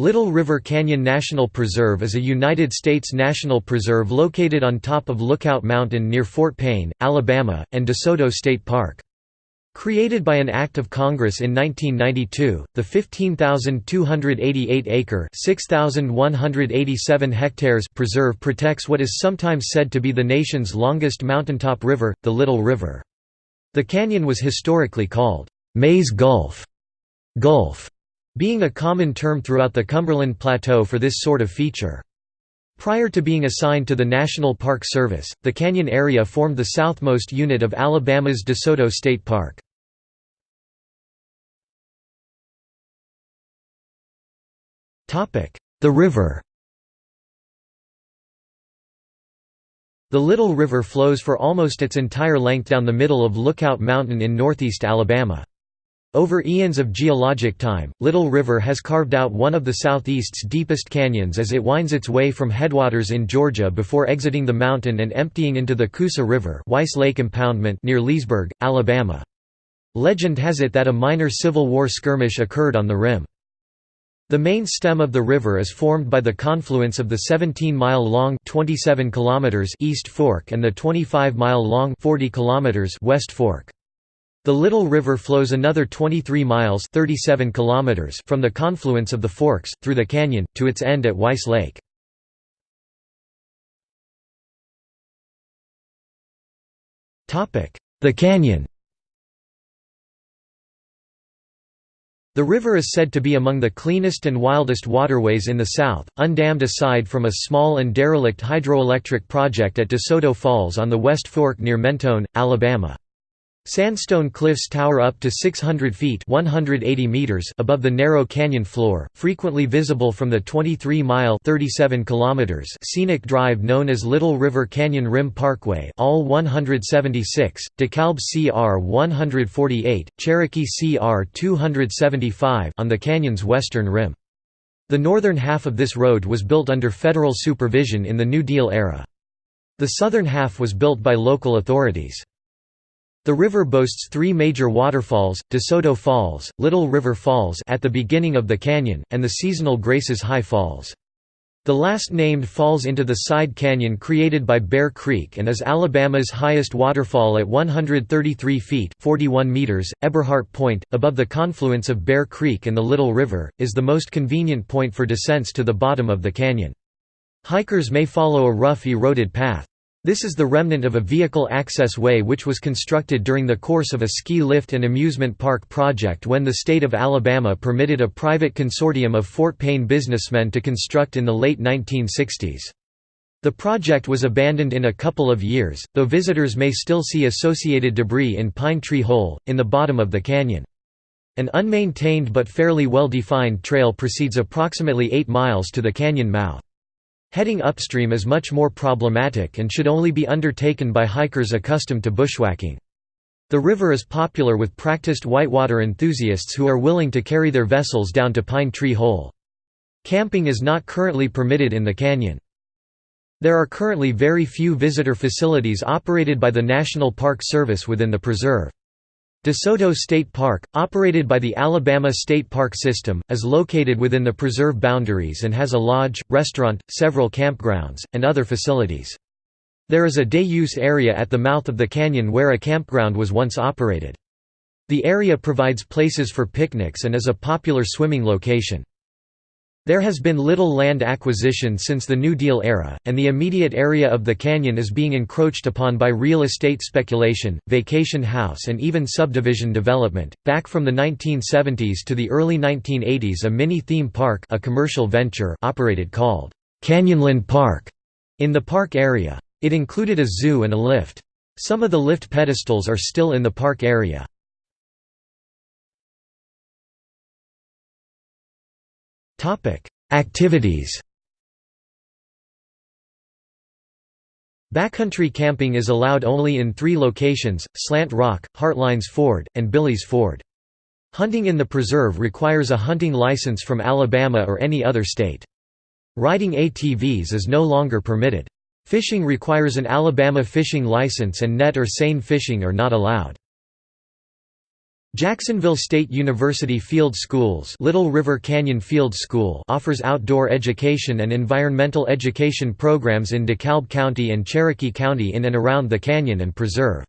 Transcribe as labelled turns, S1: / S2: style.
S1: Little River Canyon National Preserve is a United States national preserve located on top of Lookout Mountain near Fort Payne, Alabama, and DeSoto State Park. Created by an Act of Congress in 1992, the 15,288-acre (6,187 hectares) preserve protects what is sometimes said to be the nation's longest mountaintop river, the Little River. The canyon was historically called May's Gulf, Gulf being a common term throughout the Cumberland Plateau for this sort of feature. Prior to being assigned to the National Park Service, the canyon area formed the southmost unit of Alabama's DeSoto State Park. The river The Little River flows for almost its entire length down the middle of Lookout Mountain in northeast Alabama. Over eons of geologic time, Little River has carved out one of the southeast's deepest canyons as it winds its way from headwaters in Georgia before exiting the mountain and emptying into the Coosa River Weiss Lake Impoundment near Leesburg, Alabama. Legend has it that a minor Civil War skirmish occurred on the rim. The main stem of the river is formed by the confluence of the 17-mile-long East Fork and the 25-mile-long West Fork. The Little River flows another 23 miles 37 kilometers from the confluence of the forks, through the canyon, to its end at Weiss Lake. The canyon The river is said to be among the cleanest and wildest waterways in the South, undammed aside from a small and derelict hydroelectric project at DeSoto Falls on the West Fork near Mentone, Alabama. Sandstone cliffs tower up to 600 feet 180 meters above the narrow canyon floor, frequently visible from the 23-mile scenic drive known as Little River Canyon Rim Parkway all 176, DeKalb CR 148, Cherokee CR 275 on the canyon's western rim. The northern half of this road was built under federal supervision in the New Deal era. The southern half was built by local authorities. The river boasts three major waterfalls, DeSoto Falls, Little River Falls at the beginning of the canyon, and the seasonal Graces High Falls. The last named falls into the side canyon created by Bear Creek and is Alabama's highest waterfall at 133 feet 41 meters. Eberhart Point, above the confluence of Bear Creek and the Little River, is the most convenient point for descents to the bottom of the canyon. Hikers may follow a rough eroded path. This is the remnant of a vehicle access way which was constructed during the course of a ski lift and amusement park project when the state of Alabama permitted a private consortium of Fort Payne businessmen to construct in the late 1960s. The project was abandoned in a couple of years, though visitors may still see associated debris in Pine Tree Hole, in the bottom of the canyon. An unmaintained but fairly well-defined trail proceeds approximately 8 miles to the canyon mouth. Heading upstream is much more problematic and should only be undertaken by hikers accustomed to bushwhacking. The river is popular with practiced whitewater enthusiasts who are willing to carry their vessels down to Pine Tree Hole. Camping is not currently permitted in the canyon. There are currently very few visitor facilities operated by the National Park Service within the preserve. DeSoto State Park, operated by the Alabama State Park System, is located within the preserve boundaries and has a lodge, restaurant, several campgrounds, and other facilities. There is a day-use area at the mouth of the canyon where a campground was once operated. The area provides places for picnics and is a popular swimming location. There has been little land acquisition since the New Deal era, and the immediate area of the canyon is being encroached upon by real estate speculation, vacation house, and even subdivision development. Back from the 1970s to the early 1980s, a mini theme park, a commercial venture, operated called Canyonland Park in the park area. It included a zoo and a lift. Some of the lift pedestals are still in the park area. Topic: Activities. Backcountry camping is allowed only in three locations, Slant Rock, Heartlines Ford, and Billy's Ford. Hunting in the preserve requires a hunting license from Alabama or any other state. Riding ATVs is no longer permitted. Fishing requires an Alabama fishing license and net or seine fishing are not allowed. Jacksonville State University Field Schools Little River Canyon Field School offers outdoor education and environmental education programs in DeKalb County and Cherokee County in and around the canyon and preserve.